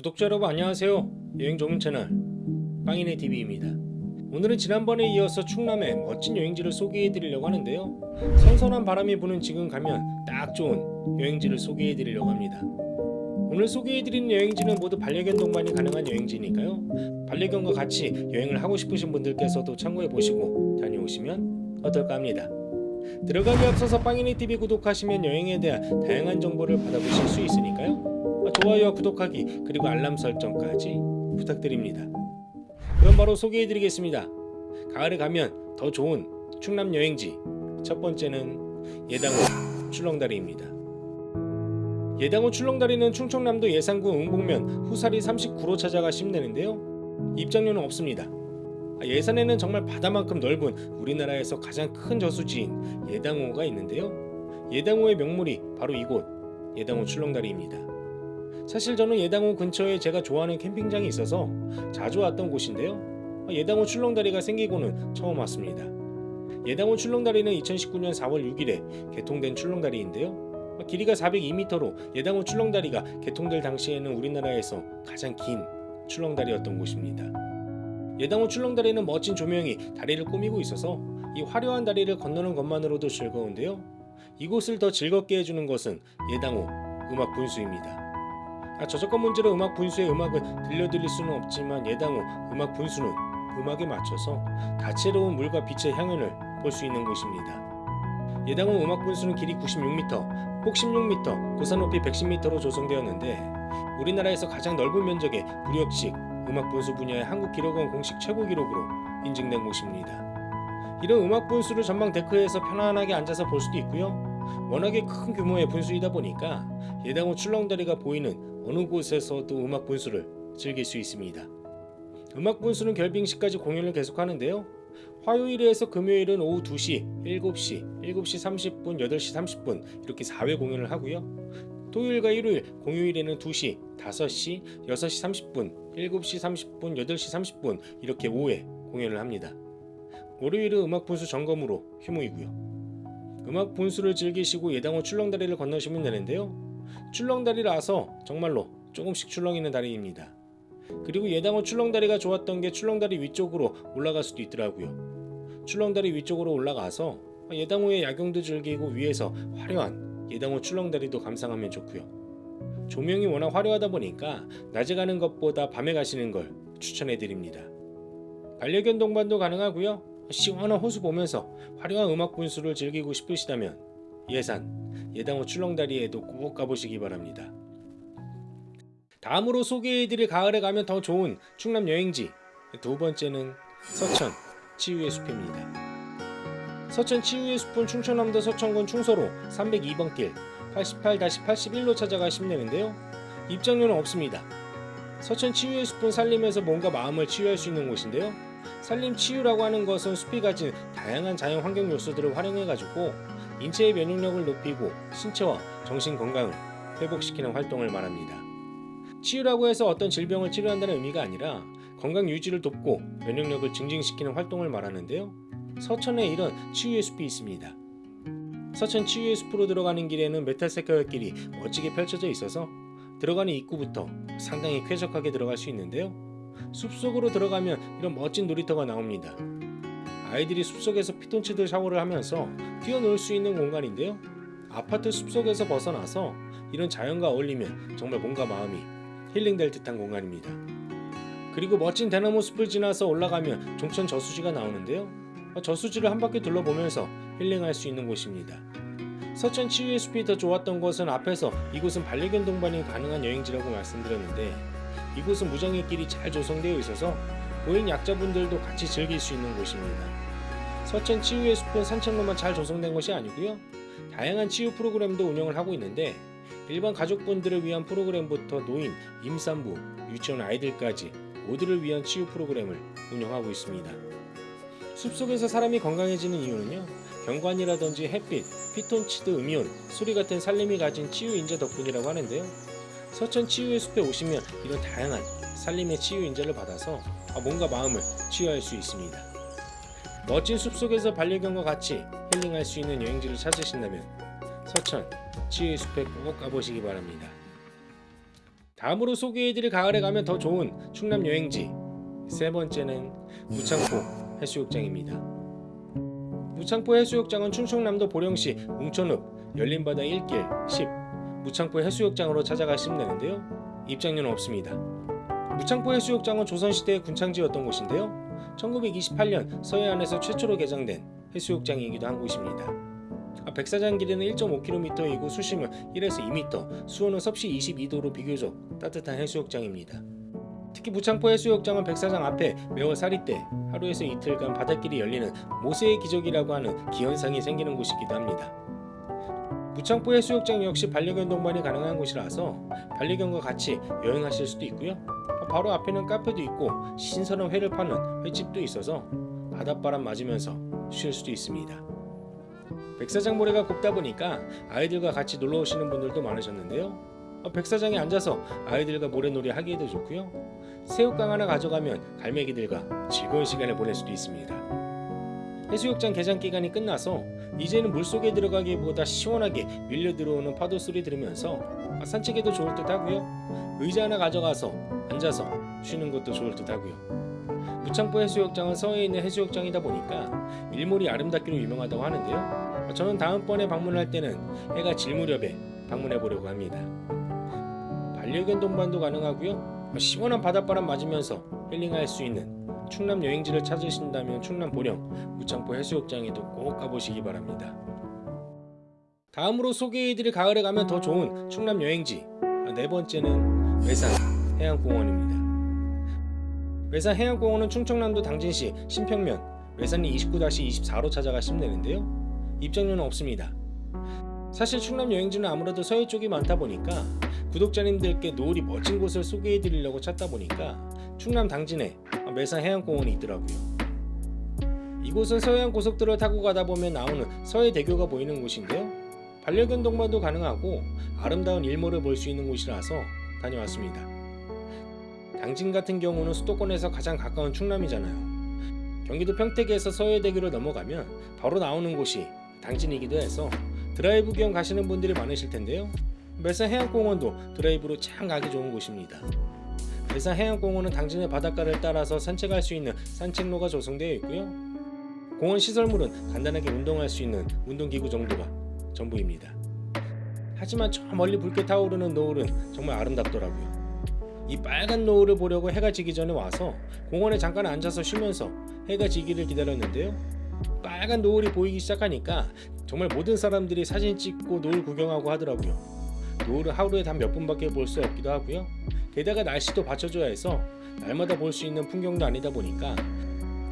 구독자 여러분 안녕하세요. 여행 전문 채널 빵이네 TV입니다. 오늘은 지난번에 이어서 충남의 멋진 여행지를 소개해 드리려고 하는데요. 선선한 바람이 부는 지금 가면 딱 좋은 여행지를 소개해 드리려고 합니다. 오늘 소개해 드리는 여행지는 모두 반려견 동반이 가능한 여행지니까요. 반려견과 같이 여행을 하고 싶으신 분들께서도 참고해 보시고 다녀오시면 어떨까 합니다. 들어가기 앞서서 빵이네 TV 구독하시면 여행에 대한 다양한 정보를 받아보실 수 있으니까요 좋아요와 구독하기 그리고 알람 설정까지 부탁드립니다. 그럼 바로 소개해드리겠습니다. 가을에 가면 더 좋은 충남 여행지 첫 번째는 예당호 출렁다리입니다. 예당호 출렁다리는 충청남도 예산군 응봉면 후사리 39로 찾아가시면 되는데요. 입장료는 없습니다. 예산에는 정말 바다만큼 넓은 우리나라에서 가장 큰 저수지인 예당호가 있는데요. 예당호의 명물이 바로 이곳 예당호 출렁다리입니다. 사실 저는 예당호 근처에 제가 좋아하는 캠핑장이 있어서 자주 왔던 곳인데요. 예당호 출렁다리가 생기고는 처음 왔습니다. 예당호 출렁다리는 2019년 4월 6일에 개통된 출렁다리인데요. 길이가 402m로 예당호 출렁다리가 개통될 당시에는 우리나라에서 가장 긴 출렁다리였던 곳입니다. 예당호 출렁다리는 멋진 조명이 다리를 꾸미고 있어서 이 화려한 다리를 건너는 것만으로도 즐거운데요. 이곳을 더 즐겁게 해주는 것은 예당호 음악 분수입니다. 아, 저작권 문제로 음악 분수의 음악을 들려드릴 수는 없지만 예당호 음악 분수는 음악에 맞춰서 다채로운 물과 빛의 향연을 볼 수 있는 곳입니다. 예당호 음악 분수는 길이 96m, 폭 16m, 고산 높이 110m로 조성되었는데 우리나라에서 가장 넓은 면적의 무력식 음악 분수 분야의 한국 기록원 공식 최고 기록으로 인증된 곳입니다. 이런 음악 분수를 전방 데크에서 편안하게 앉아서 볼 수도 있고요. 워낙에 큰 규모의 분수이다 보니까 예당호 출렁다리가 보이는 어느 곳에서도 음악 분수를 즐길 수 있습니다. 음악 분수는 결빙 시까지 공연을 계속하는데요. 화요일에서 금요일은 오후 2시, 7시, 7시 30분, 8시 30분 이렇게 4회 공연을 하고요. 토요일과 일요일, 공휴일에는 2시, 5시, 6시 30분, 7시 30분, 8시 30분 이렇게 5회 공연을 합니다. 월요일은 음악 분수 점검으로 휴무이고요. 음악 분수를 즐기시고 예당호 출렁다리를 건너시면 되는데요. 출렁다리라서 정말로 조금씩 출렁이는 다리입니다. 그리고 예당호 출렁다리가 좋았던 게 출렁다리 위쪽으로 올라갈 수도 있더라고요. 출렁다리 위쪽으로 올라가서 예당호의 야경도 즐기고 위에서 화려한 예당호 출렁다리도 감상하면 좋고요. 조명이 워낙 화려하다 보니까 낮에 가는 것보다 밤에 가시는 걸 추천해 드립니다. 반려견 동반도 가능하고요. 시원한 호수 보면서 화려한 음악 분수를 즐기고 싶으시다면 예산, 예당호 출렁다리에도 꼭 가보시기 바랍니다. 다음으로 소개해드릴 가을에 가면 더 좋은 충남 여행지 두 번째는 서천 치유의 숲입니다. 서천 치유의 숲은 충청남도 서천군 충서로 302번 길 88-81로 찾아가시면 되는데요. 입장료는 없습니다. 서천 치유의 숲은 산림에서 뭔가 마음을 치유할 수 있는 곳인데요. 산림 치유라고 하는 것은 숲이 가진 다양한 자연 환경 요소들을 활용해가지고 인체의 면역력을 높이고 신체와 정신 건강을 회복시키는 활동을 말합니다. 치유라고 해서 어떤 질병을 치료한다는 의미가 아니라 건강 유지를 돕고 면역력을 증진시키는 활동을 말하는데요. 서천에 이런 치유의 숲이 있습니다. 서천 치유의 숲으로 들어가는 길에는 메탈세카의 길이 멋지게 펼쳐져 있어서 들어가는 입구부터 상당히 쾌적하게 들어갈 수 있는데요. 숲속으로 들어가면 이런 멋진 놀이터가 나옵니다. 아이들이 숲속에서 피톤치드 샤워를 하면서 뛰어놀 수 있는 공간인데요. 아파트 숲속에서 벗어나서 이런 자연과 어울리면 정말 몸과 마음이 힐링될 듯한 공간입니다. 그리고 멋진 대나무 숲을 지나서 올라가면 종천 저수지가 나오는데요. 저수지를 한 바퀴 둘러보면서 힐링할 수 있는 곳입니다. 서천 치유의 숲이 더 좋았던 것은 앞에서 이곳은 반려견 동반이 가능한 여행지라고 말씀드렸는데 이곳은 무장의 길이 잘 조성되어 있어서 고인 약자분들도 같이 즐길 수 있는 곳입니다. 서천 치유의 숲은 산책로만 잘 조성된 것이 아니고요. 다양한 치유 프로그램도 운영을 하고 있는데 일반 가족분들을 위한 프로그램부터 노인, 임산부, 유치원 아이들까지 모두를 위한 치유 프로그램을 운영하고 있습니다. 숲속에서 사람이 건강해지는 이유는요. 경관이라든지 햇빛, 피톤치드 음이온, 소리 같은 살림이 가진 치유 인재 덕분이라고 하는데요. 서천 치유의 숲에 오시면 이런 다양한 살림의 치유 인재를 받아서 몸과 마음을 치유할 수 있습니다. 멋진 숲속에서 반려견과 같이 힐링할 수 있는 여행지를 찾으신다면 서천 치유의 숲에 꼭 가보시기 바랍니다. 다음으로 소개해드릴 가을에 가면 더 좋은 충남 여행지 세 번째는 무창포 해수욕장입니다. 무창포 해수욕장은 충청남도 보령시 웅천읍 열린바다 1길 10 무창포 해수욕장으로 찾아가시면 되는데요. 입장료는 없습니다. 무창포 해수욕장은 조선시대의 군창지였던 곳인데요. 1928년 서해안에서 최초로 개장된 해수욕장이기도 한 곳입니다. 아, 백사장 길이는 1.5km이고 수심은 1에서 2m, 수온은 섭씨 22도로 비교적 따뜻한 해수욕장입니다. 특히 무창포 해수욕장은 백사장 앞에 매월 사리 때 하루에서 이틀간 바닷길이 열리는 모세의 기적이라고 하는 기현상이 생기는 곳이기도 합니다. 무창포 해수욕장 역시 반려견 동반이 가능한 곳이라서 반려견과 같이 여행하실 수도 있고요. 바로 앞에는 카페도 있고 신선한 회를 파는 횟집도 있어서 바닷바람 맞으면서 쉴 수도 있습니다. 백사장 모래가 곱다 보니까 아이들과 같이 놀러 오시는 분들도 많으셨는데요. 어, 백사장에 앉아서 아이들과 모래놀이 하기에도 좋고요. 새우깡 하나 가져가면 갈매기들과 즐거운 시간을 보낼 수도 있습니다. 해수욕장 개장 기간이 끝나서 이제는 물속에 들어가기보다 시원하게 밀려 들어오는 파도 소리 들으면서 산책에도 좋을 듯 하고요. 의자 하나 가져가서 앉아서 쉬는 것도 좋을 듯 하고요. 무창포 해수욕장은 서해에 있는 해수욕장이다 보니까 일몰이 아름답기로 유명하다고 하는데요. 저는 다음번에 방문할 때는 해가 질 무렵에 방문해 보려고 합니다. 반려견 동반도 가능하고요. 시원한 바닷바람 맞으면서 힐링할 수 있는 충남 여행지를 찾으신다면 충남 보령 무창포 해수욕장에도 꼭 가보시기 바랍니다. 다음으로 소개해드릴 가을에 가면 더 좋은 충남 여행지 네 번째는 외산 해양공원입니다. 외산 해양공원은 충청남도 당진시 신평면 외산리 29-24로 찾아가 시면 되는데요. 입장료는 없습니다. 사실 충남 여행지는 아무래도 서해 쪽이 많다 보니까 구독자님들께 노을이 멋진 곳을 소개해 드리려고 찾다 보니까 충남 당진에 매산 해양공원이 있더라고요. 이곳은 서해안 고속도로를 타고 가다 보면 나오는 서해대교가 보이는 곳인데요. 반려견 동반도 가능하고 아름다운 일몰을 볼 수 있는 곳이라서 다녀왔습니다. 당진 같은 경우는 수도권에서 가장 가까운 충남이잖아요. 경기도 평택에서 서해대교를 넘어가면 바로 나오는 곳이 당진이기도 해서 드라이브 겸 가시는 분들이 많으실 텐데요. 매산 해양공원도 드라이브로 참 가기 좋은 곳입니다. 매산 해양공원은 당진의 바닷가를 따라서 산책할 수 있는 산책로가 조성되어 있고요. 공원 시설물은 간단하게 운동할 수 있는 운동기구 정도가 전부입니다. 하지만 저 멀리 붉게 타오르는 노을은 정말 아름답더라고요. 이 빨간 노을을 보려고 해가 지기 전에 와서 공원에 잠깐 앉아서 쉬면서 해가 지기를 기다렸는데요. 빨간 노을이 보이기 시작하니까 정말 모든 사람들이 사진 찍고 노을 구경하고 하더라고요. 노을은 하루에 단 몇 분밖에 볼 수 없기도 하고요. 게다가 날씨도 받쳐줘야 해서 날마다 볼 수 있는 풍경도 아니다 보니까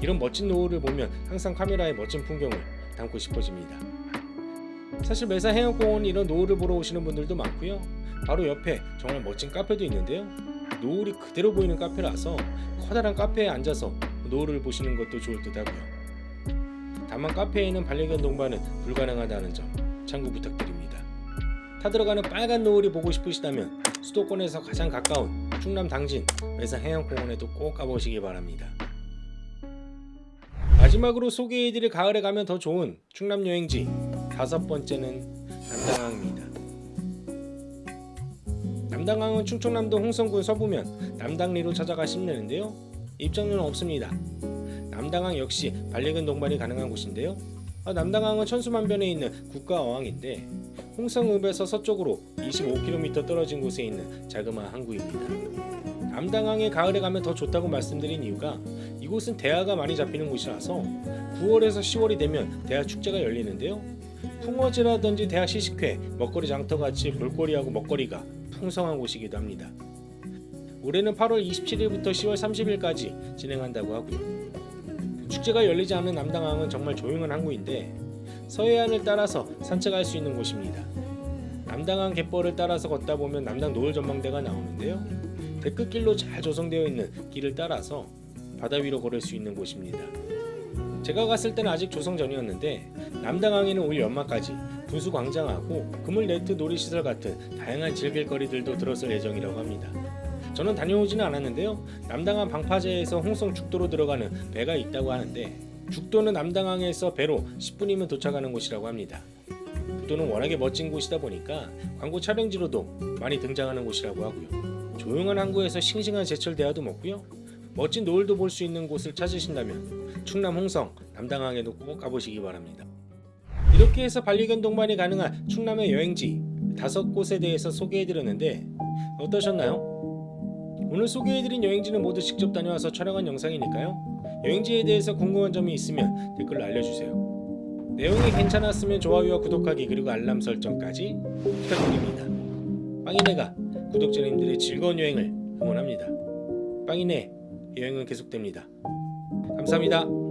이런 멋진 노을을 보면 항상 카메라에 멋진 풍경을 담고 싶어집니다. 사실 매사 해양공원 이런 노을을 보러 오시는 분들도 많고요. 바로 옆에 정말 멋진 카페도 있는데요. 노을이 그대로 보이는 카페라서 커다란 카페에 앉아서 노을을 보시는 것도 좋을 듯 하고요. 다만 카페에는 반려견 동반은 불가능하다는 점 참고 부탁드립니다. 타들어가는 빨간 노을이 보고 싶으시다면 수도권에서 가장 가까운 충남 당진 매산 해양공원에도 꼭 가보시기 바랍니다. 마지막으로 소개해드릴 가을에 가면 더 좋은 충남 여행지 다섯 번째는 남당항입니다. 남당항은 충청남도 홍성군 서부면 남당리로 찾아가시면 되는데요. 입장료는 없습니다. 남당항 역시 반려견 동반이 가능한 곳인데요. 아, 남당항은 천수만변에 있는 국가어항인데 홍성읍에서 서쪽으로 25km 떨어진 곳에 있는 자그마한 항구입니다. 남당항에 가을에 가면 더 좋다고 말씀드린 이유가 이곳은 대하가 많이 잡히는 곳이라서 9월에서 10월이 되면 대하 축제가 열리는데요. 풍어지라든지 대하 시식회, 먹거리 장터같이 볼거리하고 먹거리가 풍성한 곳이기도 합니다. 올해는 8월 27일부터 10월 30일까지 진행한다고 하고요. 축제가 열리지 않는 남당항은 정말 조용한 항구인데 서해안을 따라서 산책할 수 있는 곳입니다. 남당항 갯벌을 따라서 걷다 보면 남당 노을 전망대가 나오는데요. 데크길로 잘 조성되어 있는 길을 따라서 바다 위로 걸을 수 있는 곳입니다. 제가 갔을 때는 아직 조성 전이었는데 남당항에는 올 연말까지 분수광장하고 그물네트 놀이시설 같은 다양한 즐길거리들도 들었을 예정이라고 합니다. 저는 다녀오지는 않았는데요. 남당항 방파제에서 홍성 죽도로 들어가는 배가 있다고 하는데 죽도는 남당항에서 배로 10분이면 도착하는 곳이라고 합니다. 죽도는 워낙에 멋진 곳이다 보니까 광고 촬영지로도 많이 등장하는 곳이라고 하고요. 조용한 항구에서 싱싱한 제철 대하도 먹고요. 멋진 노을도 볼 수 있는 곳을 찾으신다면 충남 홍성 남당항에도 꼭 가보시기 바랍니다. 이렇게 해서 반려견 동반이 가능한 충남의 여행지 다섯 곳에 대해서 소개해드렸는데 어떠셨나요? 오늘 소개해드린 여행지는 모두 직접 다녀와서 촬영한 영상이니까요. 여행지에 대해서 궁금한 점이 있으면 댓글로 알려주세요. 내용이 괜찮았으면 좋아요와 구독하기 그리고 알람 설정까지 부탁드립니다. 빵이네가 구독자님들의 즐거운 여행을 응원합니다. 빵이네 여행은 계속됩니다. 감사합니다.